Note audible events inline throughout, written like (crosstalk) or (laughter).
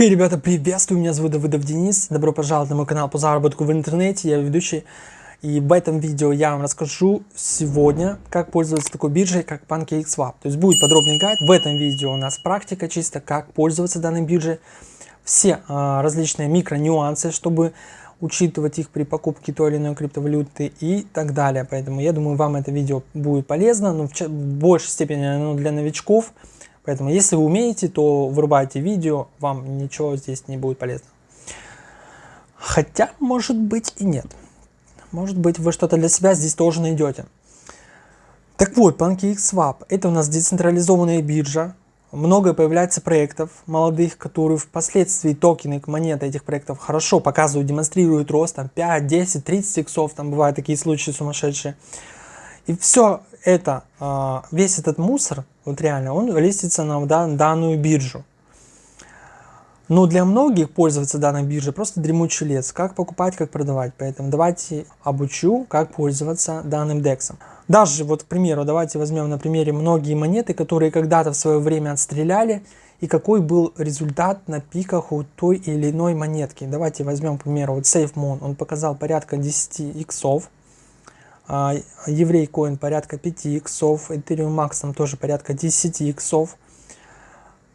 Хей, hey, ребята, приветствую, меня зовут Давыдов Денис, добро пожаловать на мой канал по заработку в интернете, я ведущий, и в этом видео я вам расскажу сегодня, как пользоваться такой биржей, как PancakeSwap. То есть будет подробный гайд, в этом видео у нас практика чисто, как пользоваться данной биржей, все а, различные микро нюансы, чтобы учитывать их при покупке той или иной криптовалюты и так далее. Поэтому я думаю, вам это видео будет полезно, но в, в большей степени оно для новичков, Поэтому, если вы умеете, то вырубайте видео, вам ничего здесь не будет полезно. Хотя, может быть и нет. Может быть, вы что-то для себя здесь тоже найдете. Так вот, PancakeSwap – это у нас децентрализованная биржа. Много появляется проектов молодых, которые впоследствии токены, монеты этих проектов хорошо показывают, демонстрируют рост, там 5, 10, 30 иксов, там бывают такие случаи сумасшедшие. И все это, а, весь этот мусор, вот реально, он листится на данную биржу. Но для многих пользоваться данной биржей просто дремучий лес. Как покупать, как продавать. Поэтому давайте обучу, как пользоваться данным дексом. Даже вот, к примеру, давайте возьмем на примере многие монеты, которые когда-то в свое время отстреляли. И какой был результат на пиках у той или иной монетки. Давайте возьмем, к примеру, вот SafeMoon. Он показал порядка 10 иксов. А, еврей коин порядка 5 иксов, Ethereum Max тоже порядка 10 иксов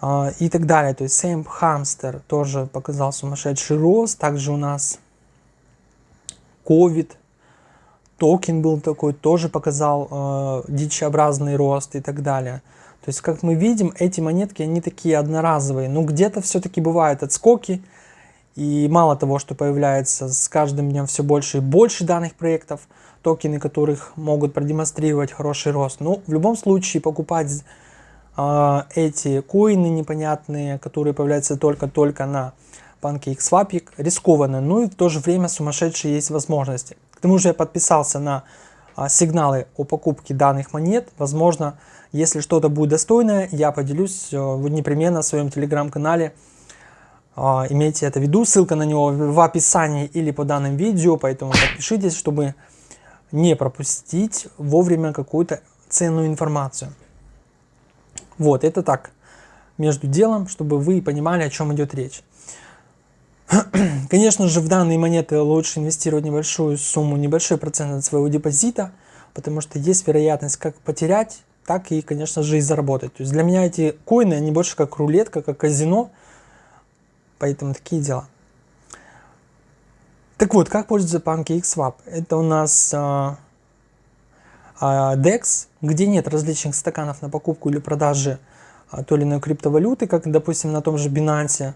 а, и так далее. То есть Sam Hamster тоже показал сумасшедший рост. Также у нас COVID токен был такой, тоже показал э, дичеобразный рост и так далее. То есть, как мы видим, эти монетки, они такие одноразовые. Но где-то все-таки бывают отскоки. И мало того, что появляется с каждым днем все больше и больше данных проектов – токены которых могут продемонстрировать хороший рост. Но в любом случае покупать э, эти коины непонятные, которые появляются только-только на PancakeSwap, рискованно. Ну и в то же время сумасшедшие есть возможности. К тому же я подписался на э, сигналы о покупке данных монет. Возможно, если что-то будет достойное, я поделюсь э, непременно в своем телеграм-канале. Э, имейте это в виду, ссылка на него в описании или по данным видео, поэтому подпишитесь, чтобы не пропустить вовремя какую-то ценную информацию. Вот, это так, между делом, чтобы вы понимали, о чем идет речь. (clears throat) Конечно же, в данные монеты лучше инвестировать небольшую сумму, небольшой процент от своего депозита, потому что есть вероятность как потерять, так и, конечно же, и заработать. То есть для меня эти коины, они больше как рулетка, как казино, поэтому такие дела. Так вот, как пользоваться PancakeSwap? Это у нас а, а, DEX, где нет различных стаканов на покупку или продажу а, той или иной криптовалюты, как, допустим, на том же Binance.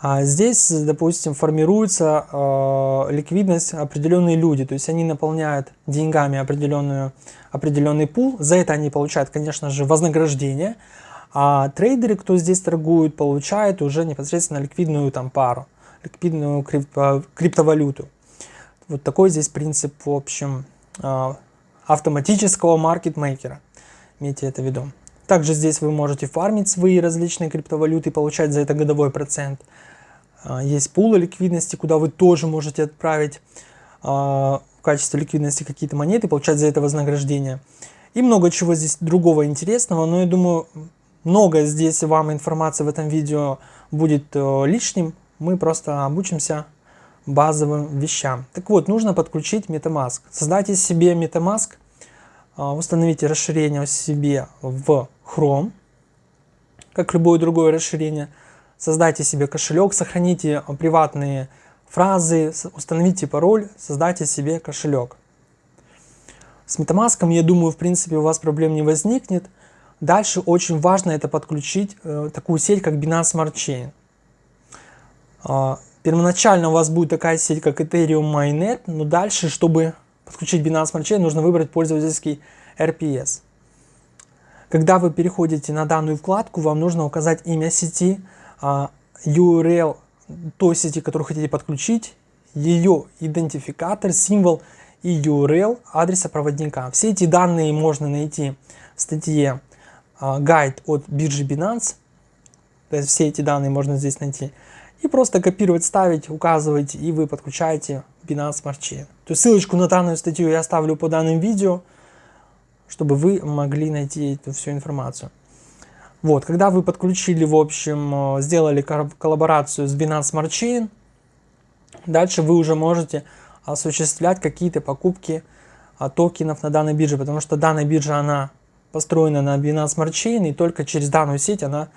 А здесь, допустим, формируется э, ликвидность определенные люди, то есть они наполняют деньгами определенную, определенный пул, за это они получают, конечно же, вознаграждение, а трейдеры, кто здесь торгуют, получают уже непосредственно ликвидную там пару ликвидную крипто, криптовалюту. Вот такой здесь принцип, в общем, а, автоматического маркетмейкера. Имейте это в виду. Также здесь вы можете фармить свои различные криптовалюты и получать за это годовой процент. А, есть пулы ликвидности, куда вы тоже можете отправить а, в качестве ликвидности какие-то монеты и получать за это вознаграждение. И много чего здесь другого интересного, но я думаю, много здесь вам информации в этом видео будет э, лишним, мы просто обучимся базовым вещам. Так вот, нужно подключить MetaMask. Создайте себе MetaMask, а, установите расширение себе в Chrome, как любое другое расширение. Создайте себе кошелек, сохраните приватные фразы, установите пароль, создайте себе кошелек. С MetaMask, я думаю, в принципе, у вас проблем не возникнет. Дальше очень важно это подключить э, такую сеть, как Binance Smart Chain. А, первоначально у вас будет такая сеть, как Ethereum Mainnet, но дальше, чтобы подключить Binance Smart Chain, нужно выбрать пользовательский RPS. Когда вы переходите на данную вкладку, вам нужно указать имя сети, а, URL той сети, которую хотите подключить, ее идентификатор, символ и URL адреса проводника. Все эти данные можно найти в статье гайд от биржи Binance. То есть все эти данные можно здесь найти. И просто копировать, ставить, указывать, и вы подключаете Binance Smart Chain. То есть ссылочку на данную статью я оставлю по данным видео, чтобы вы могли найти эту всю информацию. Вот, когда вы подключили, в общем, э, сделали коллаборацию с Binance Smart Chain, дальше вы уже можете осуществлять какие-то покупки а, токенов на данной бирже, потому что данная биржа, она построена на Binance Smart Chain, и только через данную сеть она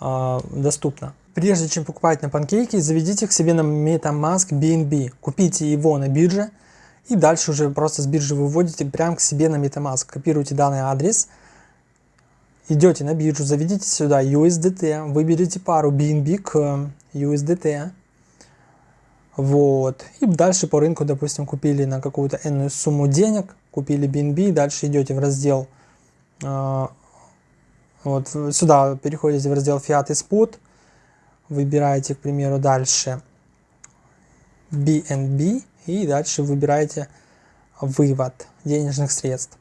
э, доступна. Прежде чем покупать на панкейке, заведите к себе на MetaMask BNB, купите его на бирже, и дальше уже просто с биржи выводите прямо к себе на MetaMask. Копируйте данный адрес, идете на биржу, заведите сюда USDT, выберите пару BNB к USDT, вот. И дальше по рынку, допустим, купили на какую-то энную сумму денег, купили BNB, дальше идете в раздел, э, вот сюда переходите в раздел Fiat и Spot, выбираете, к примеру, дальше BNB и дальше выбираете вывод денежных средств.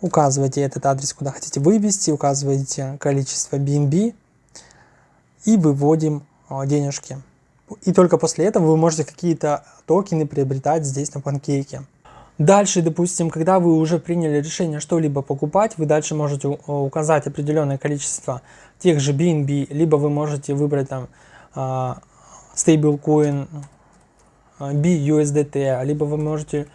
Указываете этот адрес, куда хотите вывести, указываете количество BNB и выводим э, денежки. И только после этого вы можете какие-то токены приобретать здесь на панкейке. Дальше, допустим, когда вы уже приняли решение что-либо покупать, вы дальше можете указать определенное количество тех же BNB, либо вы можете выбрать там uh, stablecoin BUSDT, либо вы можете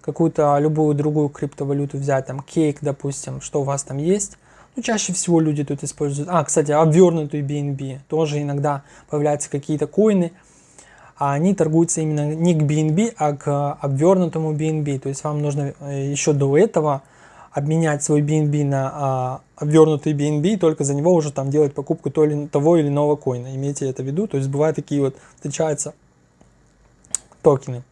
какую-то любую другую криптовалюту взять, там Cake, допустим, что у вас там есть. Ну, чаще всего люди тут используют... А, кстати, обвернутую BNB. Тоже иногда появляются какие-то коины, а они торгуются именно не к BNB, а к обвернутому BNB. То есть вам нужно э, еще до этого обменять свой BNB на а, обвернутый BNB, только за него уже там делать покупку то или, того или иного коина. Имейте это в виду. То есть бывают такие вот, встречаются токены.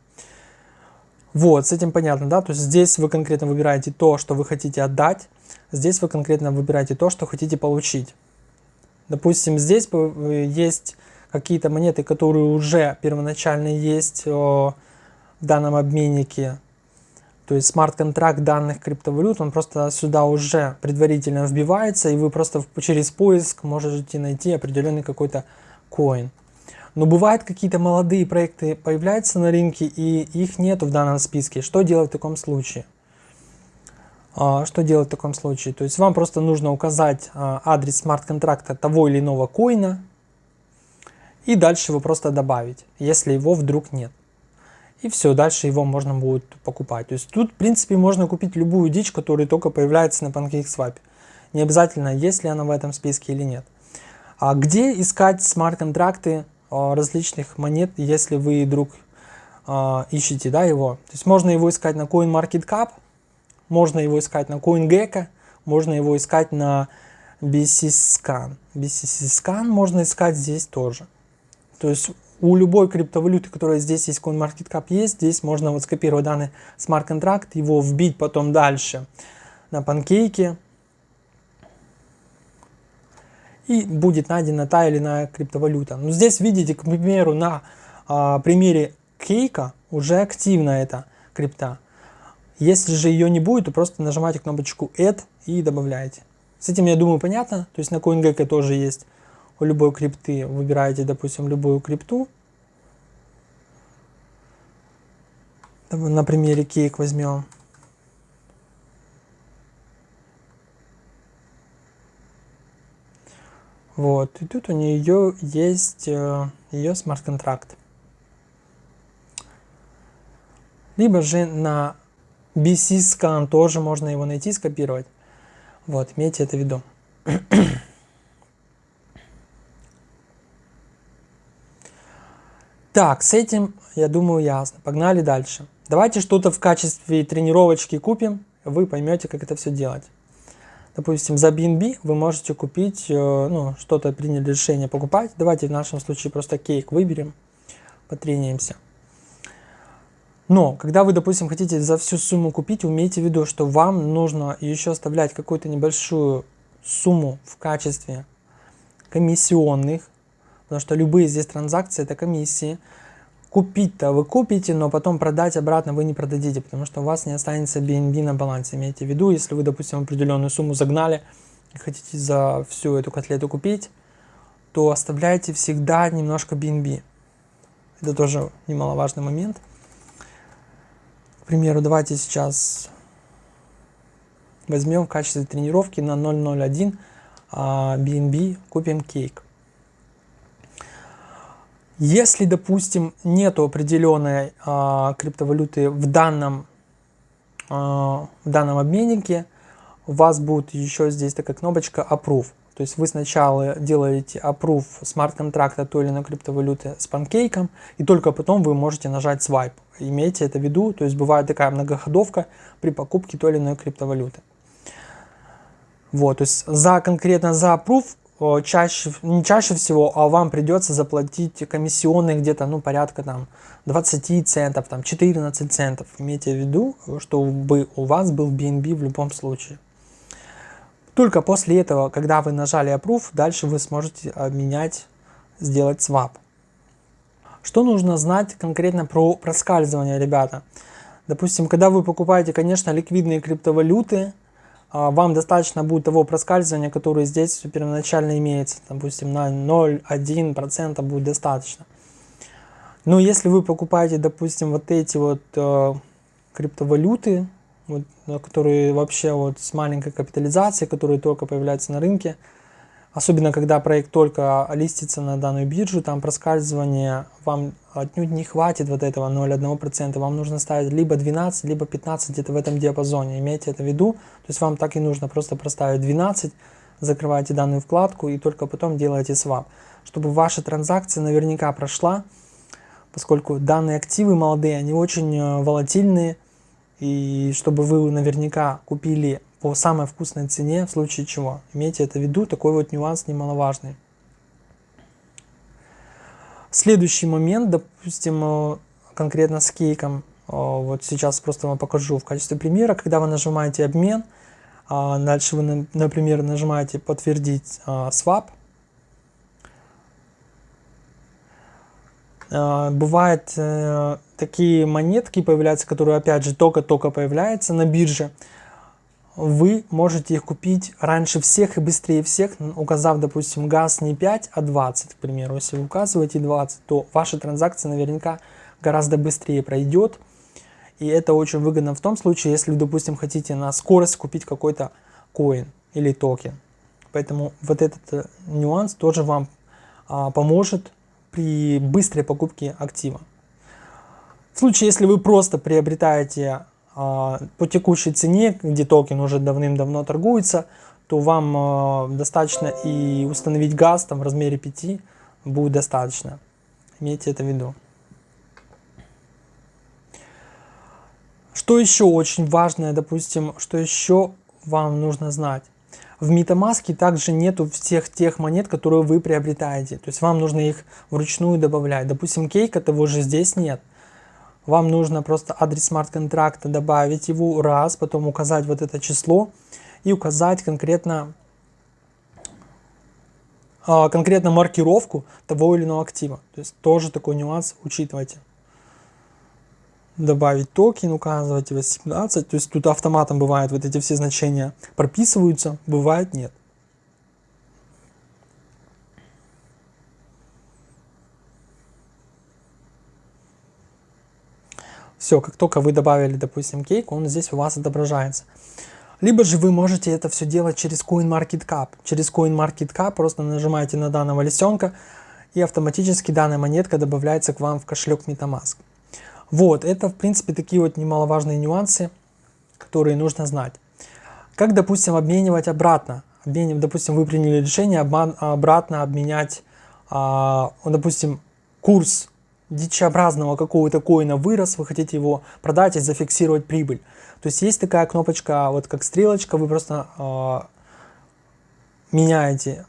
Вот, с этим понятно, да? То есть здесь вы конкретно выбираете то, что вы хотите отдать. Здесь вы конкретно выбираете то, что хотите получить. Допустим, здесь есть какие-то монеты, которые уже первоначально есть в данном обменнике. То есть смарт-контракт данных криптовалют, он просто сюда уже предварительно вбивается, и вы просто через поиск можете найти определенный какой-то коин. Но бывают какие-то молодые проекты появляются на рынке, и их нету в данном списке. Что делать в таком случае? А, что делать в таком случае? То есть вам просто нужно указать а, адрес смарт-контракта того или иного коина, и дальше его просто добавить, если его вдруг нет. И все, дальше его можно будет покупать. То есть тут, в принципе, можно купить любую дичь, которая только появляется на PancakeSwap. Не обязательно, есть ли она в этом списке или нет. А где искать смарт-контракты а, различных монет, если вы вдруг а, ищете да, его. То есть можно его искать на CoinMarketCap, можно его искать на CoinGecko, можно его искать на BCScan. BCScan можно искать здесь тоже. То есть у любой криптовалюты, которая здесь есть, CoinMarketCap есть, здесь можно вот скопировать данный смарт-контракт, его вбить потом дальше на панкейке, и будет найдена та или иная криптовалюта. Но здесь видите, к примеру, на а, примере кейка уже активна эта крипта. Если же ее не будет, то просто нажимаете кнопочку Add и добавляете. С этим, я думаю, понятно. То есть на CoinGecko тоже есть у любой крипты. Выбираете, допустим, любую крипту. На примере кейк возьмем. Вот, и тут у нее есть э, ее смарт-контракт. Либо же на BC Scan тоже можно его найти, скопировать. Вот, имейте это в виду. Так, с этим, я думаю, ясно. Погнали дальше. Давайте что-то в качестве тренировочки купим, вы поймете, как это все делать. Допустим, за BNB вы можете купить, э, ну, что-то приняли решение покупать. Давайте в нашем случае просто кейк выберем, потрениемся. Но, когда вы, допустим, хотите за всю сумму купить, умейте в виду, что вам нужно еще оставлять какую-то небольшую сумму в качестве комиссионных, потому что любые здесь транзакции это комиссии. Купить-то вы купите, но потом продать обратно вы не продадите, потому что у вас не останется BNB на балансе. Имейте в виду, если вы, допустим, определенную сумму загнали и хотите за всю эту котлету купить, то оставляйте всегда немножко BNB. Это тоже немаловажный момент. К примеру, давайте сейчас возьмем в качестве тренировки на 0.01 BNB, купим Cake. Если, допустим, нету определенной а, криптовалюты в данном, а, в данном обменнике, у вас будет еще здесь такая кнопочка Approve. То есть вы сначала делаете approve смарт-контракта той или иной криптовалюты с панкейком, и только потом вы можете нажать swipe. Имейте это в виду, то есть бывает такая многоходовка при покупке той или иной криптовалюты. Вот, то есть за конкретно за approve чаще, не чаще всего, а вам придется заплатить комиссионные где-то, ну, порядка там 20 центов, там 14 центов. Имейте в виду, чтобы у вас был BNB в любом случае. Только после этого, когда вы нажали Approve, дальше вы сможете обменять, сделать swap. Что нужно знать конкретно про проскальзывание, ребята? Допустим, когда вы покупаете, конечно, ликвидные криптовалюты, а, вам достаточно будет того проскальзывания, которое здесь первоначально имеется. Допустим, на 0,1% будет достаточно. Но если вы покупаете, допустим, вот эти вот э, криптовалюты, вот, которые вообще вот с маленькой капитализацией, которые только появляются на рынке, Особенно, когда проект только листится на данную биржу, там проскальзывание вам отнюдь не хватит вот этого 0,1%. Вам нужно ставить либо 12, либо 15 где-то в этом диапазоне. Имейте это в виду. То есть вам так и нужно просто проставить 12, закрываете данную вкладку и только потом делаете свап. Чтобы ваша транзакция наверняка прошла, поскольку данные активы молодые, они очень э, волатильные. И чтобы вы наверняка купили по самой вкусной цене, в случае чего. Имейте это в виду, такой вот нюанс немаловажный. Следующий момент, допустим, э, конкретно с кейком, э, вот сейчас просто вам покажу в качестве примера, когда вы нажимаете обмен, а дальше вы, например, нажимаете подтвердить э, swap, бывают такие монетки появляются, которые опять же только-только появляются на бирже, вы можете их купить раньше всех и быстрее всех, указав, допустим, газ не 5, а 20, к примеру. Если вы указываете 20, то ваша транзакция наверняка гораздо быстрее пройдет. И это очень выгодно в том случае, если допустим, хотите на скорость купить какой-то коин или токен. Поэтому вот этот э, нюанс тоже вам а, поможет при быстрой покупке актива. В случае, если вы просто приобретаете по текущей цене, где токен уже давным-давно торгуется, то вам а, достаточно и установить газ там в размере 5 будет достаточно. Имейте это в виду. Что еще очень важное, допустим, что еще вам нужно знать? В MetaMask также нету всех тех монет, которые вы приобретаете. То есть вам нужно их вручную добавлять. Допустим, кейка того же здесь нет. Вам нужно просто адрес смарт-контракта добавить его раз, потом указать вот это число и указать конкретно, а, конкретно маркировку того или иного актива. То есть тоже такой нюанс учитывайте. Добавить токен, указывать 18. То есть тут автоматом бывает вот эти все значения прописываются, бывает нет. Все, как только вы добавили, допустим, кейк, он здесь у вас отображается. Либо же вы можете это все делать через CoinMarketCap. Через CoinMarketCap просто нажимаете на данного лисенка, и автоматически данная монетка добавляется к вам в кошелек MetaMask. Вот, это в принципе такие вот немаловажные нюансы, которые нужно знать. Как, допустим, обменивать обратно. Обмен, допустим, вы приняли решение обратно обменять, а, допустим, курс дичеобразного какого-то коина вырос, вы хотите его продать и зафиксировать прибыль. То есть есть такая кнопочка, вот как стрелочка, вы просто э, меняете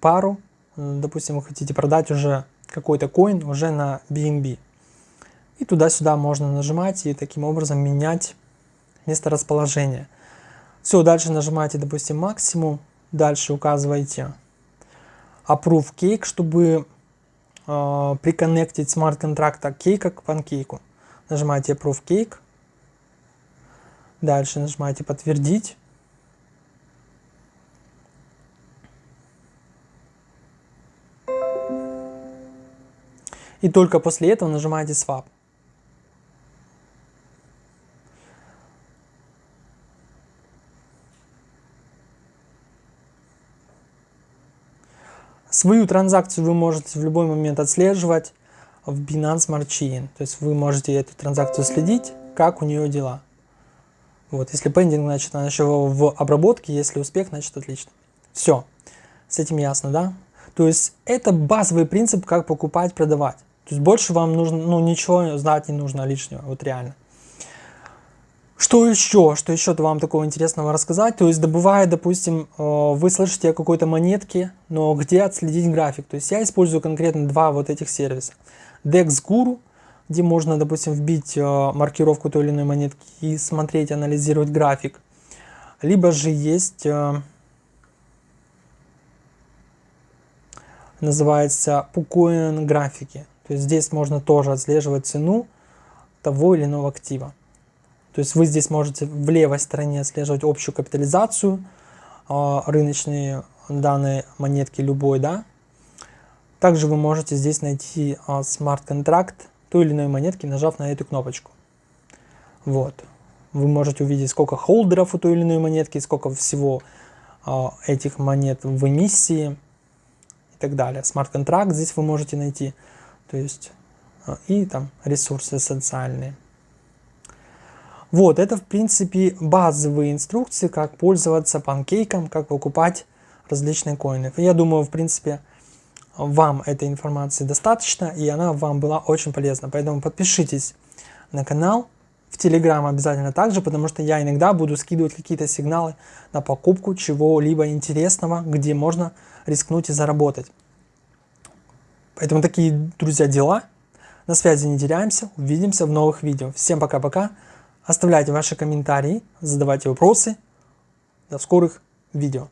пару, допустим, вы хотите продать уже какой-то коин уже на BNB. И туда-сюда можно нажимать и таким образом менять место расположения. Все, дальше нажимаете, допустим, максимум, дальше указываете Approve Cake, чтобы э, приконнектить смарт-контракта кейка к панкейку. Нажимаете Approve Cake. Дальше нажимаете Подтвердить. И только после этого нажимаете Swap. Свою транзакцию вы можете в любой момент отслеживать в Binance Smart Chain. То есть вы можете эту транзакцию следить, как у нее дела. Вот, если пендинг, значит, она еще в обработке, если успех, значит, отлично. Все, с этим ясно, да? То есть это базовый принцип, как покупать, продавать. То есть больше вам нужно, ну, ничего знать не нужно лишнего, вот реально. Что еще? Что еще -то вам такого интересного рассказать? То есть добывая, допустим, э, вы слышите о какой-то монетке, но где отследить график? То есть я использую конкретно два вот этих сервиса. DexGuru, где можно, допустим, вбить э, маркировку той или иной монетки и смотреть, анализировать график. Либо же есть, э, называется PuCoin графики. То есть здесь можно тоже отслеживать цену того или иного актива. То есть вы здесь можете в левой стороне отслеживать общую капитализацию э, рыночные данные монетки любой, да. Также вы можете здесь найти э, смарт-контракт той или иной монетки, нажав на эту кнопочку. Вот. Вы можете увидеть, сколько холдеров у той или иной монетки, сколько всего э, этих монет в эмиссии и так далее. Смарт-контракт здесь вы можете найти. То есть и там ресурсы социальные. Вот, это в принципе базовые инструкции, как пользоваться панкейком, как покупать различные коины. Я думаю, в принципе, вам этой информации достаточно, и она вам была очень полезна. Поэтому подпишитесь на канал, в Телеграм обязательно также, потому что я иногда буду скидывать какие-то сигналы на покупку чего-либо интересного, где можно рискнуть и заработать. Поэтому такие, друзья, дела. На связи не теряемся, увидимся в новых видео. Всем пока-пока. Оставляйте ваши комментарии, задавайте вопросы. До скорых видео.